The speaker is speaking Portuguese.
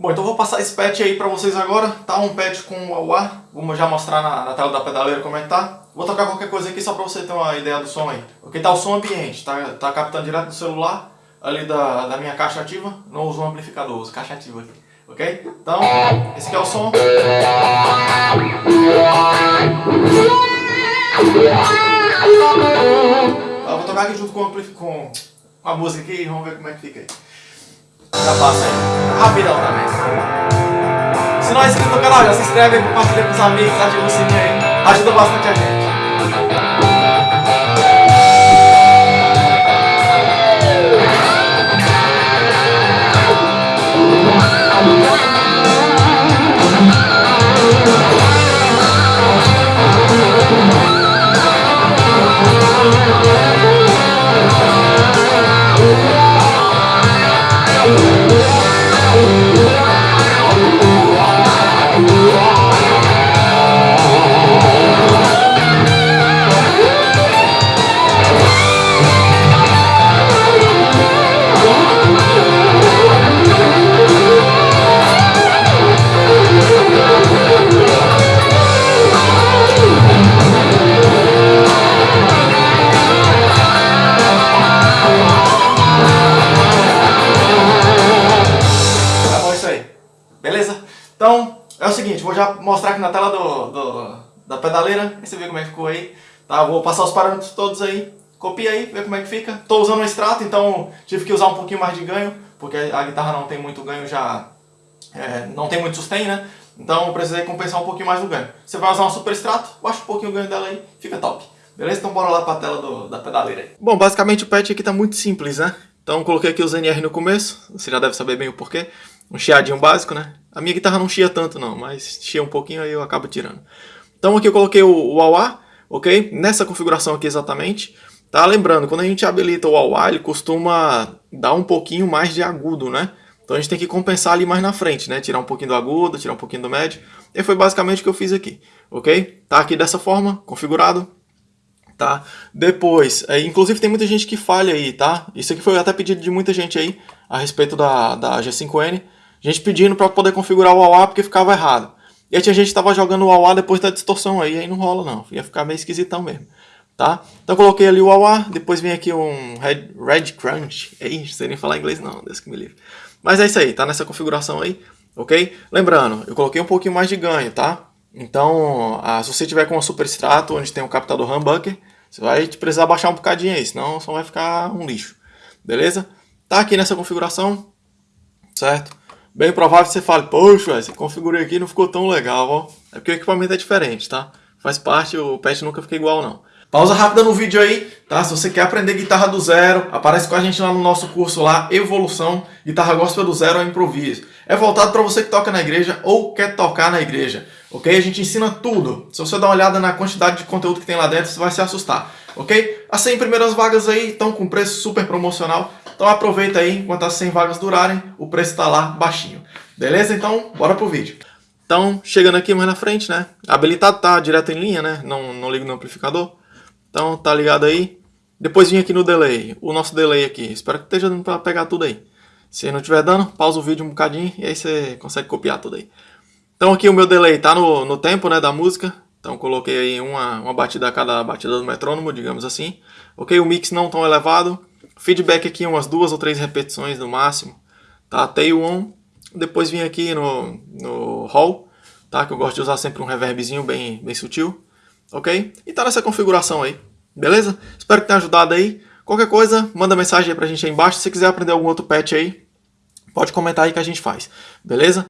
Bom, então vou passar esse patch aí pra vocês agora, tá? Um patch com o AUA, vamos já mostrar na, na, tela da pedaleira como é que tá. Vou tocar qualquer coisa aqui só pra você ter uma ideia do som aí. Ok, tá o som ambiente, tá, tá captando direto do celular, ali da, da minha caixa ativa, não uso um amplificador, uso caixa ativa aqui. Ok? Então, esse aqui é o som. Tá, vou tocar aqui junto com, com a música aqui, vamos ver como é que fica aí. Já passa aí. Rapidão também. Se não é inscrito no canal, já se inscreve, compartilha com os amigos, ativa o sininho aí. Ajuda bastante a gente. Seguinte, vou já mostrar aqui na tela do, do, da pedaleira, aí você vê como é que ficou aí. Tá, vou passar os parâmetros todos aí, copia aí, vê como é que fica. Estou usando um extrato, então tive que usar um pouquinho mais de ganho, porque a guitarra não tem muito ganho já, é, não tem muito sustain, né? Então eu precisei compensar um pouquinho mais do ganho. Você vai usar um super extrato, baixa um pouquinho o ganho dela aí, fica top. Beleza? Então bora lá para a tela do, da pedaleira aí. Bom, basicamente o patch aqui tá muito simples, né? Então coloquei aqui os NR no começo, você já deve saber bem o porquê. Um chiadinho básico, né? A minha guitarra não chia tanto não, mas chia um pouquinho aí eu acabo tirando. Então aqui eu coloquei o, o AUA, ok? Nessa configuração aqui exatamente. Tá? Lembrando, quando a gente habilita o AUA, ele costuma dar um pouquinho mais de agudo, né? Então a gente tem que compensar ali mais na frente, né? Tirar um pouquinho do agudo, tirar um pouquinho do médio. E foi basicamente o que eu fiz aqui, ok? Tá aqui dessa forma, configurado. Tá? Depois, é, inclusive tem muita gente que falha aí, tá? Isso aqui foi até pedido de muita gente aí, a respeito da, da G5N gente pedindo para poder configurar o AUA porque ficava errado. E aí tinha gente que estava jogando o AUA depois da distorção aí, aí não rola não, ia ficar meio esquisitão mesmo. Tá? Então coloquei ali o AUA, depois vem aqui um Red, Red Crunch, não sei nem falar inglês não, Deus que me livre. Mas é isso aí, tá nessa configuração aí, ok? Lembrando, eu coloquei um pouquinho mais de ganho, tá? Então, ah, se você tiver com um super extrato, onde tem um captador humbucker, você vai precisar baixar um bocadinho aí, senão só vai ficar um lixo, beleza? Tá aqui nessa configuração, certo? Bem provável que você fale, poxa, esse configurei aqui não ficou tão legal, ó. É porque o equipamento é diferente, tá? Faz parte, o patch nunca fica igual não. Pausa rápida no vídeo aí, tá? Se você quer aprender guitarra do zero, aparece com a gente lá no nosso curso lá, Evolução, Guitarra Gospel do Zero ao Improviso. É voltado para você que toca na igreja ou quer tocar na igreja, ok? A gente ensina tudo. Se você dar uma olhada na quantidade de conteúdo que tem lá dentro, você vai se assustar, ok? As 100 primeiras vagas aí estão com preço super promocional, então aproveita aí, enquanto as 100 vagas durarem, o preço está lá baixinho. Beleza? Então, bora pro vídeo. Então, chegando aqui mais na frente, né? Habilitado tá direto em linha, né? Não, não ligo no amplificador. Então, tá ligado aí. Depois vim aqui no delay, o nosso delay aqui. Espero que esteja dando para pegar tudo aí. Se não estiver dando, pausa o vídeo um bocadinho e aí você consegue copiar tudo aí. Então aqui o meu delay tá no, no tempo né, da música. Então coloquei aí uma, uma batida a cada batida do metrônomo, digamos assim. Ok, o mix não tão elevado. Feedback aqui umas duas ou três repetições no máximo. Tá? Tail on. Depois vim aqui no, no hall, tá? Que eu gosto de usar sempre um reverbzinho bem, bem sutil. Ok? E tá nessa configuração aí. Beleza? Espero que tenha ajudado aí. Qualquer coisa, manda mensagem aí pra gente aí embaixo. Se quiser aprender algum outro patch aí, pode comentar aí que a gente faz. Beleza?